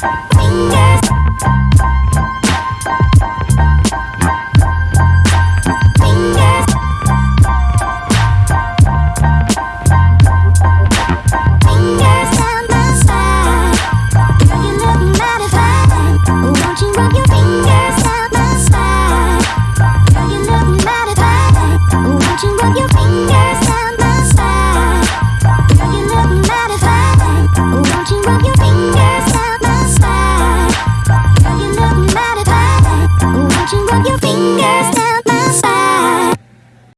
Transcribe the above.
Fingers. fingers.